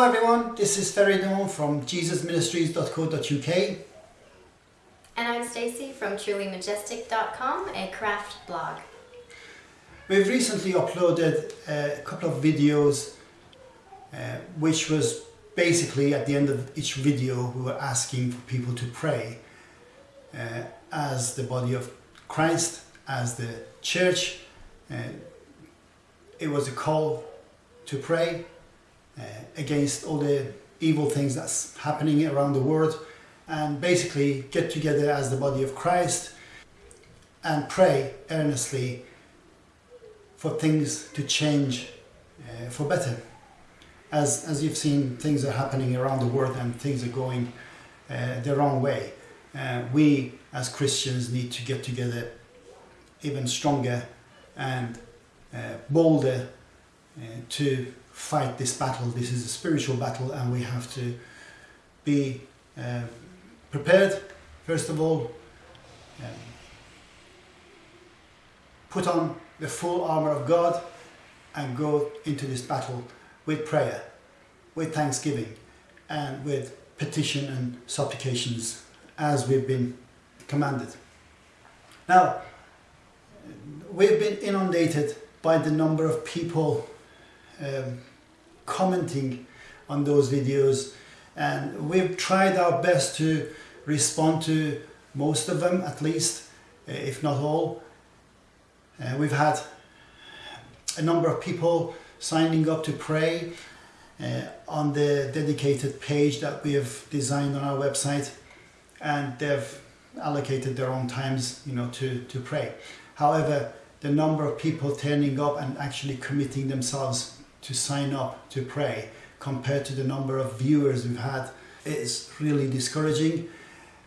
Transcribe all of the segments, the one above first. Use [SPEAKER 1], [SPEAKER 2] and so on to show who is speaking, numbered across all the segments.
[SPEAKER 1] Hello everyone, this is Ferry Noon from jesusministries.co.uk
[SPEAKER 2] And I'm Stacey from trulymajestic.com, a craft blog.
[SPEAKER 1] We've recently uploaded a couple of videos uh, which was basically at the end of each video we were asking for people to pray uh, as the body of Christ, as the church. Uh, it was a call to pray against all the evil things that's happening around the world and basically get together as the body of Christ and pray earnestly for things to change uh, for better. As, as you've seen, things are happening around the world and things are going uh, the wrong way. Uh, we as Christians need to get together even stronger and uh, bolder uh, to fight this battle. This is a spiritual battle and we have to be uh, prepared, first of all, um, put on the full armor of God and go into this battle with prayer, with thanksgiving and with petition and supplications as we've been commanded. Now, we've been inundated by the number of people um, commenting on those videos. And we've tried our best to respond to most of them at least uh, if not all. Uh, we've had a number of people signing up to pray uh, on the dedicated page that we have designed on our website and they've allocated their own times you know to to pray. However the number of people turning up and actually committing themselves to sign up to pray compared to the number of viewers we've had is really discouraging.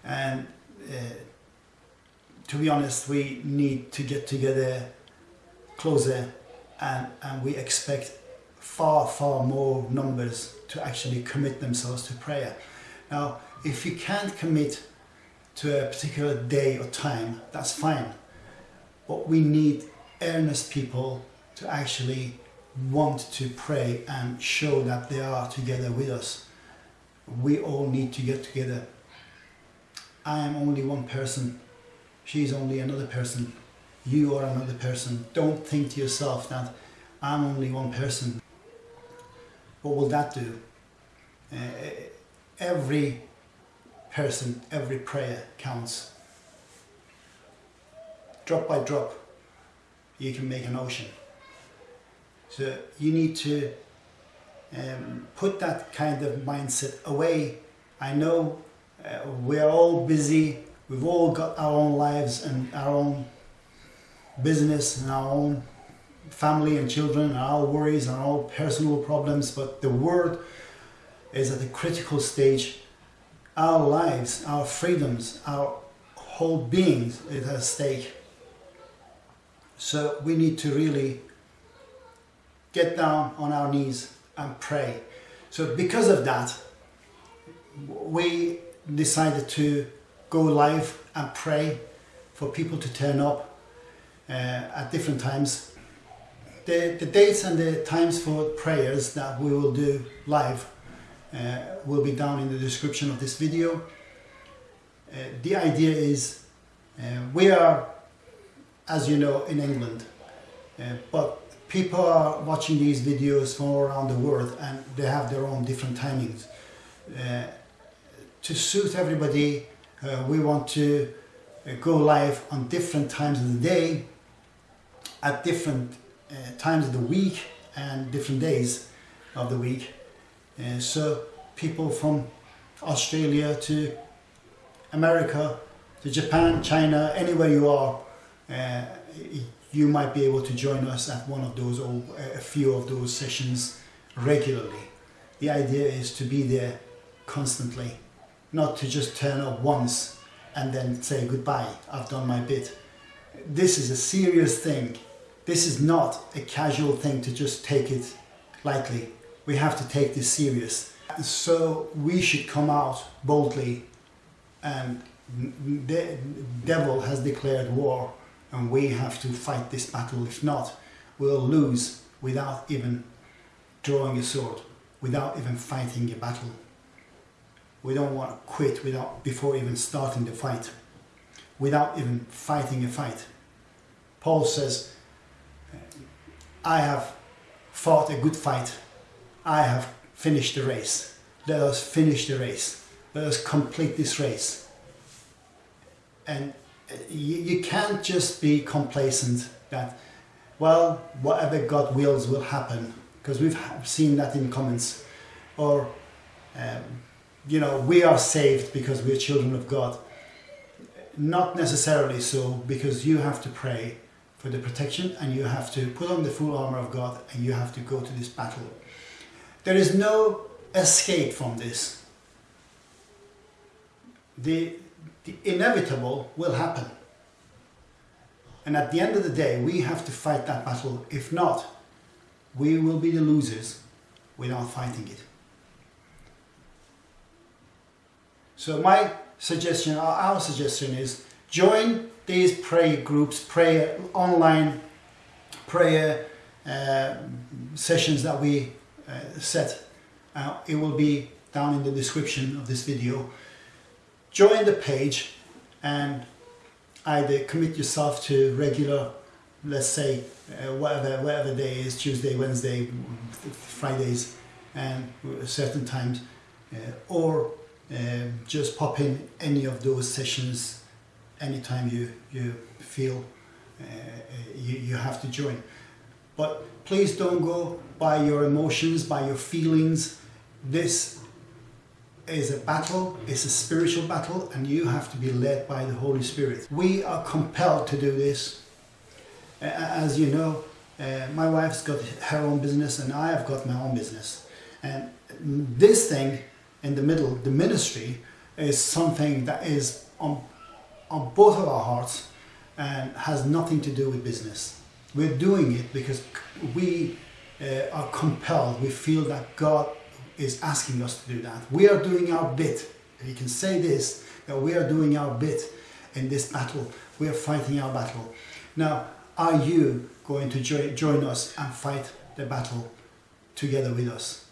[SPEAKER 1] And uh, to be honest we need to get together closer and, and we expect far far more numbers to actually commit themselves to prayer. Now if you can't commit to a particular day or time that's fine. But we need earnest people to actually want to pray and show that they are together with us. We all need to get together. I am only one person. She is only another person. You are another person. Don't think to yourself that I'm only one person. What will that do? Uh, every person, every prayer counts. Drop by drop, you can make an ocean. So you need to um, put that kind of mindset away. I know uh, we're all busy, we've all got our own lives and our own business and our own family and children and our worries and our personal problems, but the world is at a critical stage. Our lives, our freedoms, our whole beings is at stake. So we need to really get down on our knees and pray. So because of that, we decided to go live and pray for people to turn up uh, at different times. The, the dates and the times for prayers that we will do live uh, will be down in the description of this video. Uh, the idea is uh, we are, as you know, in England, uh, but people are watching these videos from around the world and they have their own different timings. Uh, to suit everybody, uh, we want to uh, go live on different times of the day, at different uh, times of the week and different days of the week. Uh, so people from Australia to America to Japan, China, anywhere you are, uh, you might be able to join us at one of those or uh, a few of those sessions regularly. The idea is to be there constantly, not to just turn up once and then say goodbye, I've done my bit. This is a serious thing. This is not a casual thing to just take it lightly. We have to take this serious. So we should come out boldly and the devil has declared war and we have to fight this battle. If not, we'll lose without even drawing a sword. without even fighting a battle. We don't want to quit without before even starting the fight, without even fighting a fight. Paul says, I have fought a good fight. I have finished the race. Let us finish the race. Let us complete this race. And you, you can't just be complacent that, well, whatever God wills will happen. Because we've seen that in comments. Or, um, you know, we are saved because we're children of God. Not necessarily so, because you have to pray for the protection and you have to put on the full armor of God and you have to go to this battle. There is no escape from this. The, the inevitable will happen. And at the end of the day, we have to fight that battle. If not, we will be the losers without fighting it. So my suggestion, our suggestion is join these prayer groups, prayer online prayer uh, sessions that we uh, set. Uh, it will be down in the description of this video. Join the page and either commit yourself to regular, let's say, uh, whatever whatever day is Tuesday, Wednesday, Fridays, and certain times, uh, or um, just pop in any of those sessions anytime you you feel uh, you, you have to join. But please don't go by your emotions, by your feelings. This is a battle, it's a spiritual battle, and you have to be led by the Holy Spirit. We are compelled to do this. As you know, uh, my wife's got her own business, and I have got my own business. And this thing in the middle, the ministry, is something that is on, on both of our hearts and has nothing to do with business. We're doing it because we uh, are compelled. We feel that God is asking us to do that. We are doing our bit. You can say this that we are doing our bit in this battle. We are fighting our battle. Now, are you going to jo- join us and fight the battle together with us?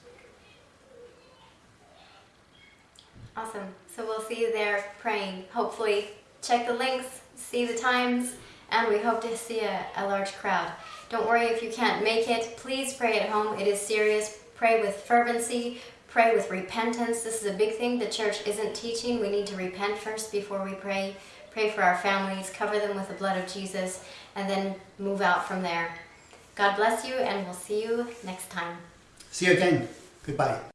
[SPEAKER 2] Awesome. So we'll see you there praying. Hopefully, check the links, see the times, and we hope to see a, a large crowd. Don't worry if you can't make it. Please pray at home. It is serious. Pray with fervency. Pray with repentance. This is a big thing the church isn't teaching. We need to repent first before we pray. Pray for our families, cover them with the blood of Jesus, and then move out from there. God bless you, and we'll see you next time.
[SPEAKER 1] See you again. Goodbye.